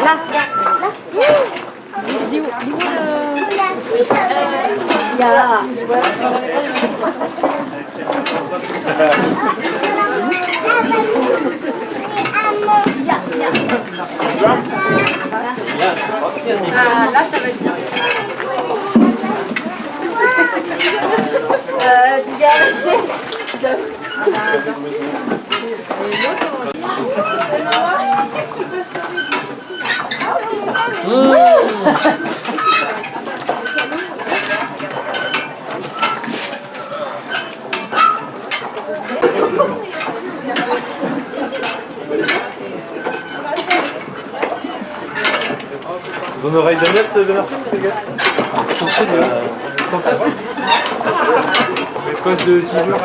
le main. Salut Marie. Ja. Ah, Ton oreille d'Agnès, Bernard, les gars de silure.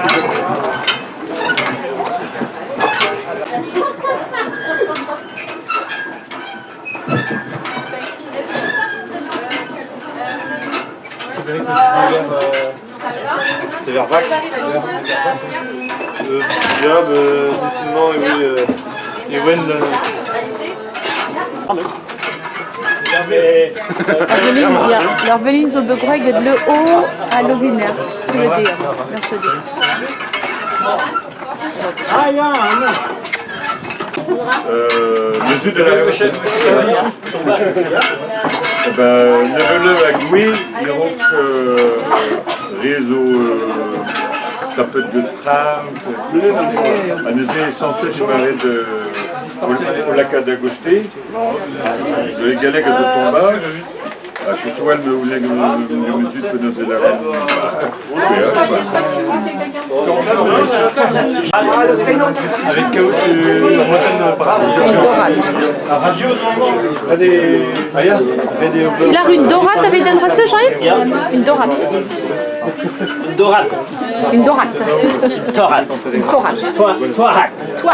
C'est vers Vac euh, euh, effectivement, oui, euh. Alors Evelyn zo begreget le haut à l'ovinaire. Ce que le dire. Mercredi. Euh, mesure de la recherche. Eh ben, nevele a gwe, irok euh, réseau euh, tapet de tram, an eus e sanset imaret de o lakad a gochte, zo e galek a zo tombaj, a chetoal me ouleg me mesut pe neus e la Avec Kao, tu La radio, pas des. Vidéo. Il a une dorate avec den rasse, Jean-Yves Une dorate. Dorate. Une dorate. Torate. Une torate. Toi,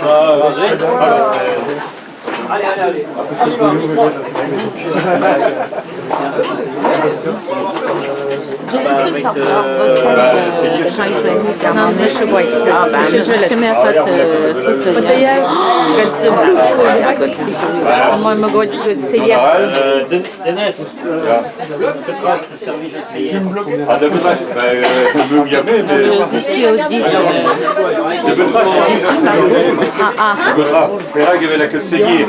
Ah, mais je voir. Mais, euh, CDF. Euh, essayé. ah, de bah, euh, je mais, mais, au 10. de betrach, Ah, ah. de betrach, Perag avait la queue saignée.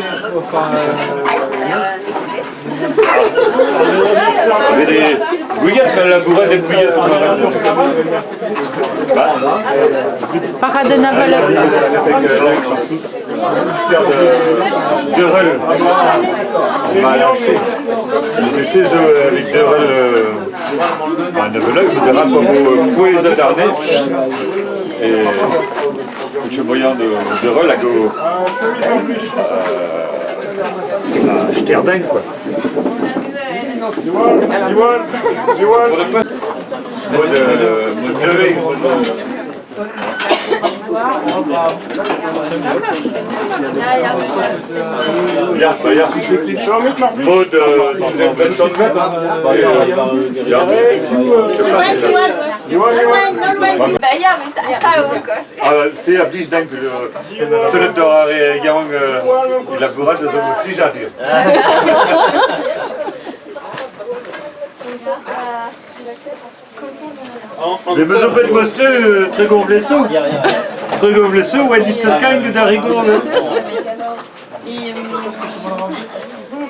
Avait des bouillettes, mais la bourrade des bouillettes. Parade naval. Avec euh, de rel. J'ai de- avec de rel, euh, un nevelog, mais de pour pour les adarnais. Et je moyen de, de rel à go. Euh, à Sterding, quoi. Pour le pas. Mode, euh, mode levé, mode- Ja, ja. Maud, euh, dans le 20 ans de web. Et, euh, ja. Je. Ah. Mais me zo bet monsieur très gonflé sous. Très gonflé sous, ouais, dit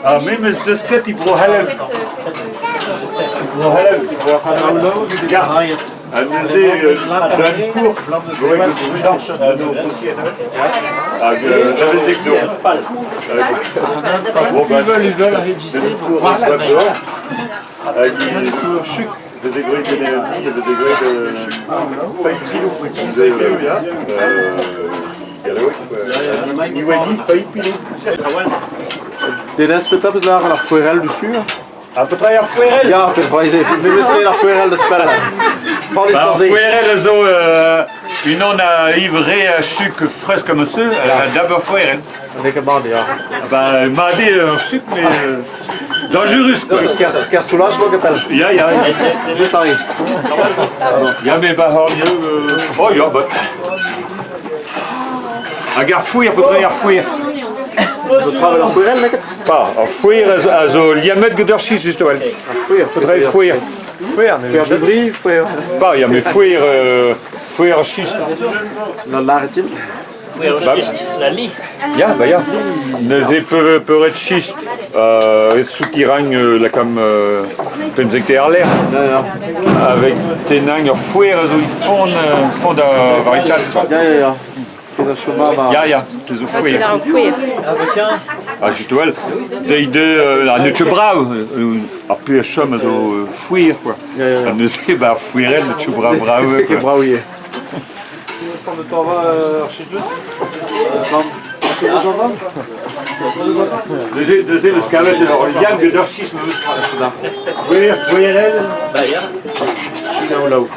Ah, mais met de sket die bro halal. Bro halal, bro halal. Ja. En dan zie je dan koer. Bro ik het blanche. Nou, aussi Ah, dat is ik doen. Bon, ben, Ils veulent, pour voir wat d'ailleurs. bro. Ah, die de degré de l'énergie, de degré de 5 kilos. Vous avez vu, ja? Ja, dat ook. Die weet niet, 5 kilo. Den er Sur. Ah, betrij af Fuerel. Ja, per wijze. We müssen naar Querel de les Ben, sans Fuerel, zo, uh, une on a ivré sucre frais comme ça, euh, d'abord Fuerel. Avec un bande, ja. Ben, il m'a dit un sucre, mais euh, dangereux, quoi. Ker soulage, moi, qu'appelle. Ja, ja, Juste Henri. ja, mais ben, har je, uh, oh ja, ben. Ah, gar fouir, peut pas gar fouir. We schrijven naar Querel, lekker. Pas, a fouir, also, liamet just wel. Fouir, fouir. Fouir de brie, fouir. Pas, ja, mais fouir, euh, fouir schist. Naar Laretim. La lie. Ja, bah euh, soukirang euh, la comme euh, pensek te ar l'air Ja, ja. avec tenang ur zo i fond euh, fond. Ja, ja, ja. Ja ja, te zo fouer. Il a un fouet. Ah bah tiens. Ah just wel. De de euh, te euh, a pu a chom zo euh, fouer quoi. Ja, ja, ja. Ne se ba fouerel ne te quoi. De de scavet. Bah. China ou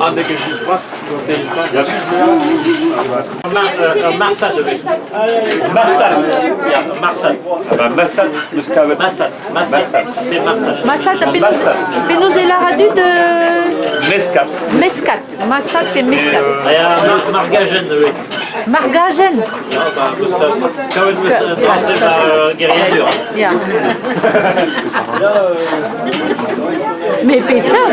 Ah, dès que je euh, Marsad. Massat, Massat. fais-nous la radio de Mescat. Et Mescat. Mar Margagen. oui. Bah, que quand ma guerrière. Ja. Mais épaisseur.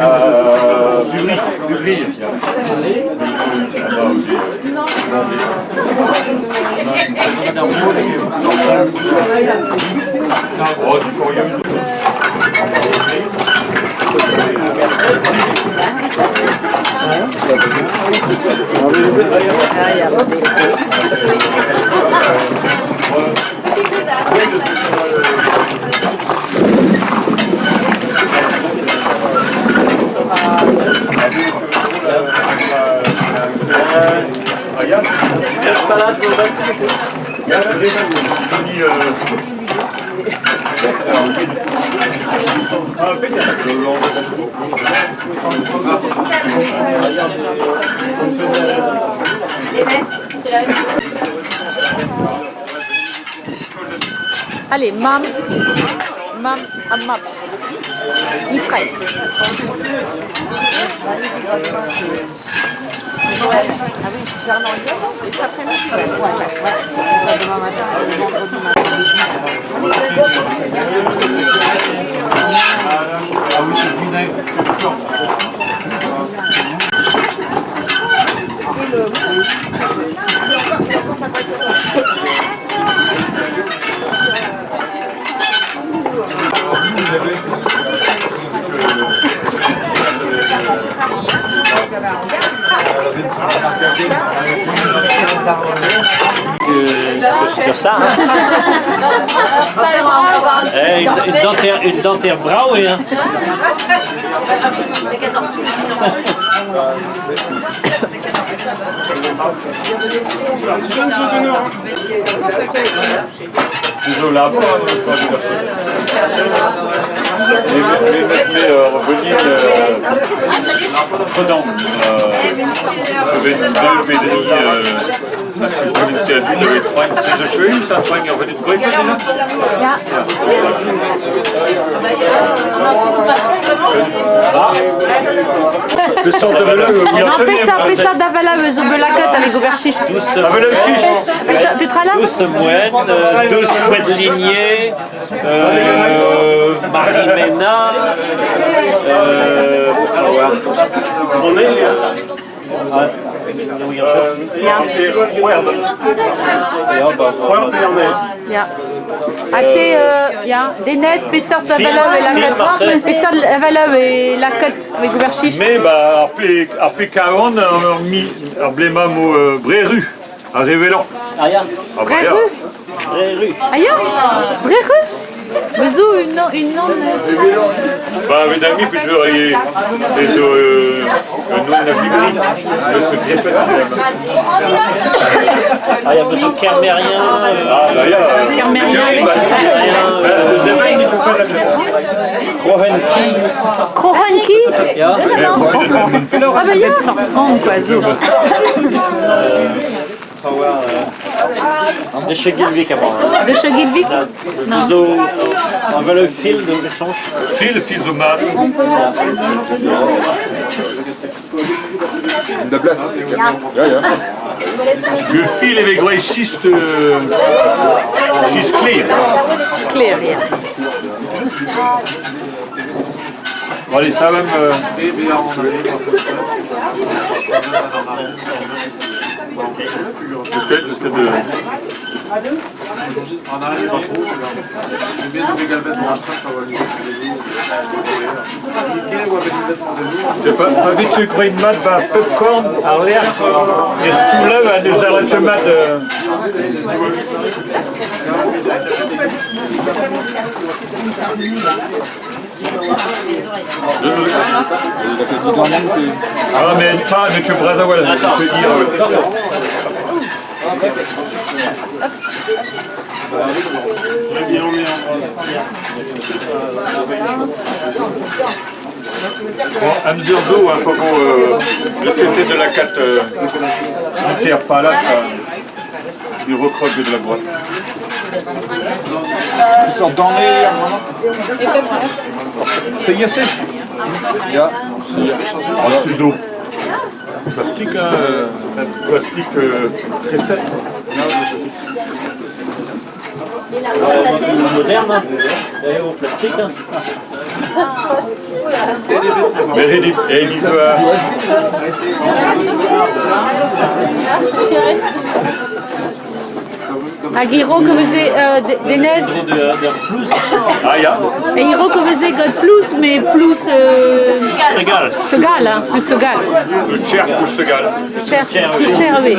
Euh, du bris, du. Oh. Ja, dat is het. Die, eh, Ah, bitte. Allez, mam. Mam, amap. Ifraï. Ah une dentaire brouwée, hein. Désolé, là, chercher. Mais, mais, mais, mais euh, euh, prenant. Euh, 22 pédries, euh, sie ja wieder geträumt. Das ist schön, das Träumen auf den Brücken. Ja. Pistol de veleu, il y a Non, pesa, pesa da vela bezo belakat ale goberchicht. Ah, veleu chiche. Petra là Douce moine, euh, couette lignée, euh, Marie-Ména, euh, on est Ah, oui, Ja. Ate, uh, ja, Denez, pesar da vela e Film, Marcel. lakat. Pesar da vela e lakat ale goberchicht. Mais bah, P40, on a mis ar blemam o euh, Bréru, à Révélon. Ah, Ah, bah, une non, une non. euh, Bah, d'amis, puis je vais euh, nom fait. Ah, il y a besoin de Kermérien, euh, Ah, là, il y a. Kermérien, oui. Euh, le Zévain, il faut faire la chose. Krohenki, Krohanki ja. Mais profitez de la mine. Ah bah ya 130 quoi, zo. De chez Gilvik avant. hein. De Chagilvik Nous on va le fil de l'échange. Phil, fils au mari. Le fil avec gros schiste. euh, schiste clear. Clear, ja. Bon, allez, ça va me. Qu'est-ce que qu'est-ce que de. On arrive pas trop. De de nous. Je pa- pa vite ce grain de mat va popcorn ar lerch e stoula va deus ar lec'h mat euh, Ah mais pas ne tu brazawal, je veux dire. euh, Bon, à mesure zo, hein, pour euh, côté de la 4 euh, là, il recroque de la boîte. Ils sortent dans les... C'est Yassé En ciseaux. Plastique, hein, euh, un plastique euh, très sec. Moderne, hein. Et au plastique. hein. Il et il Agiro que vous êtes euh, et vous êtes God plus, mais plus euh, Segal. Segal, hein, plus Segal. le cher pour ce gars. Cher, plus cher, oui.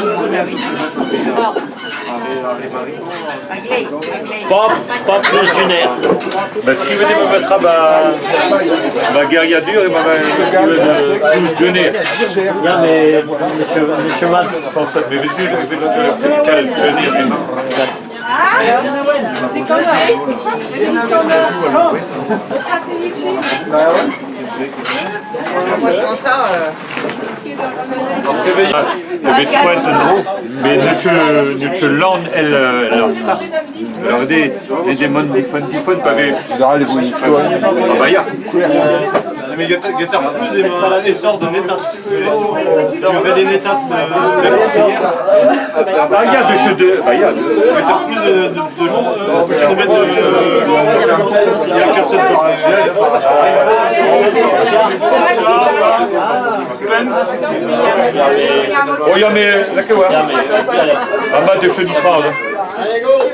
Pas, pas plus d'une aire. Ben, ce qui venait me mettre à ma, ma guerriadure et ma ma jeûner. Ja, mais les chevaux, les chevaux, Sans ça, mais vas-y, je vais te les mains. Ah, Jeg vet ikke nå, men nu til land eller eller ça. Alors det det det man de fun de fun pas ved. Bah ja. Mais Plus est un essor de Netat. Tu avais des Netat de la conseillère. Bah ja de chez de bah ja. Guettar Plus de de de long. Je vais mettre de. Il y a Oh mais la que voir. En bas de chez du train.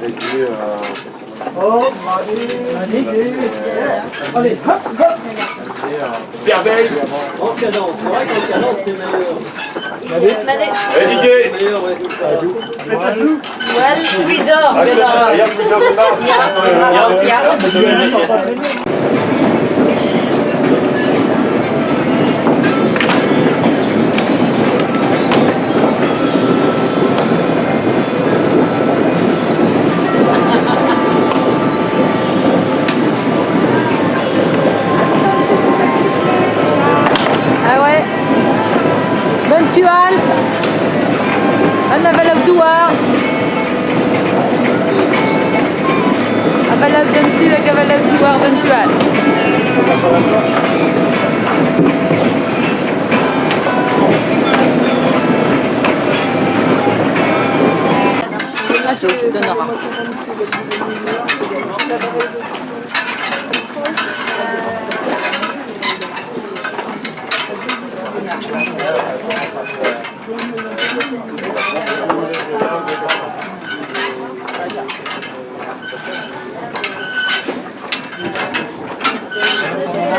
Vas-y, Allez, hop, hop Super belle En cadence, c'est vrai qu'en cadence, c'est meilleur. Madé Allez, Avalok bonne tu avec avalok douar bonne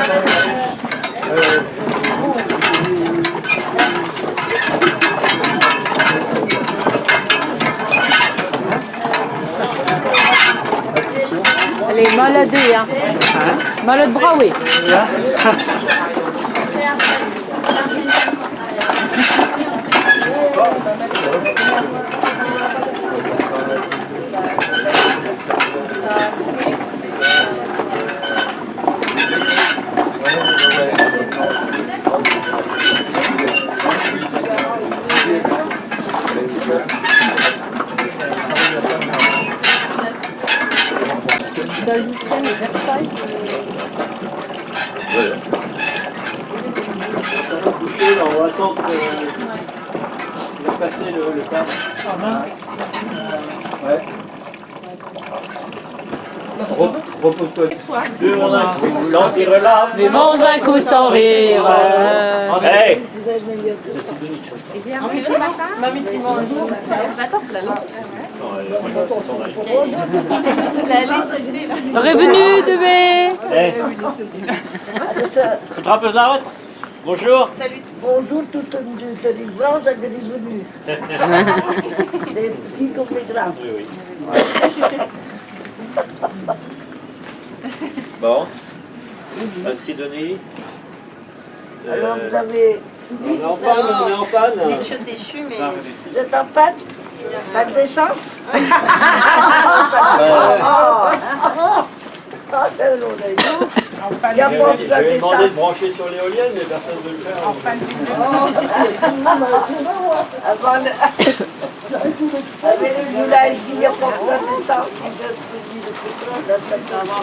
donneras. Allez, malade, hein. Malade bras, oui. On va attendre passer le. Ouais. Repose-toi. L'anti-relave. Mais vont un coup sans rire. Hey Mamie qui mange. Attends, faut la lancer. Revenu, Tu te rappelles la route? Bonjour Bonjour, toute une délivrance et venue. Des petits comme les grands. Oui, oui. Euh, Sidonie. Euh, Alors, vous avez on est en panne, on est en panne. Je déchu, mais. Vous êtes en panne Panne d'essence Ah, c'est long, là. Il y a pas de panne demandé de d'essence. brancher sur l'éolienne, mais personne ne veut le faire. Avant le... Avec le moulin ici, il n'y a pas de panne d'essence.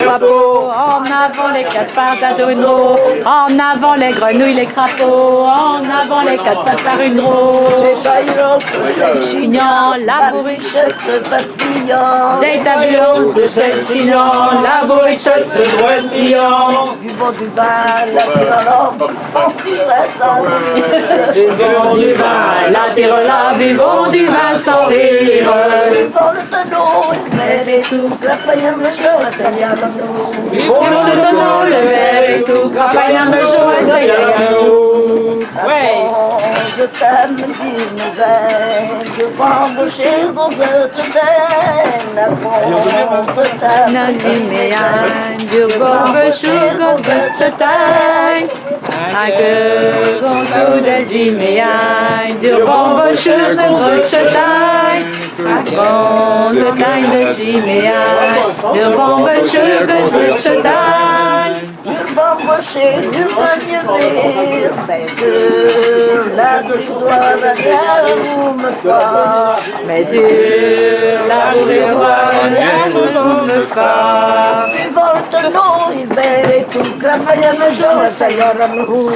Bravo, en avant les quatre pattes à roue, en avant les grenouilles, les crapauds, en avant les quatre pattes par une roue. C'est pas une autre, c'est le Chignon, la bourriche, Cette papillon. des tableaux de cette chignon, la bourriche de client. Du bon du vin, la violence, on dirait ça. Buvons du vin, la tire là, buvons du vin sans rire. Dans le tonneau, il met tout, la paille me joue, ça vient dans nous. Buvons le tonneau, le verre et tout, campagne de jour, essayez à nous. Ouais. Oh, je t'aime, dis mes ailes, je embaucher dans je t'aime, bon, je t'aime. Nazimean, du bombe sugar de chetang. Age gonsu de zimean, du bombe sugar Bon zimean, du bombe sugar de chetang. Je vais embaucher, je vais venir, mais je la doigt la guerre, vous me faire. Mais sur la boulevard, l'amour me il met tout, la paille me joue, ça y en a nous.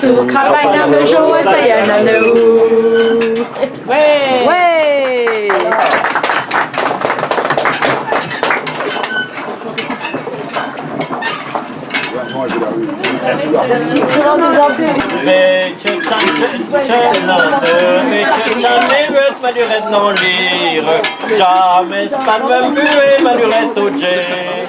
Tout, campagne de jour, essayez à nous. Ouais. Ouais. Jamais même bué maluret au jet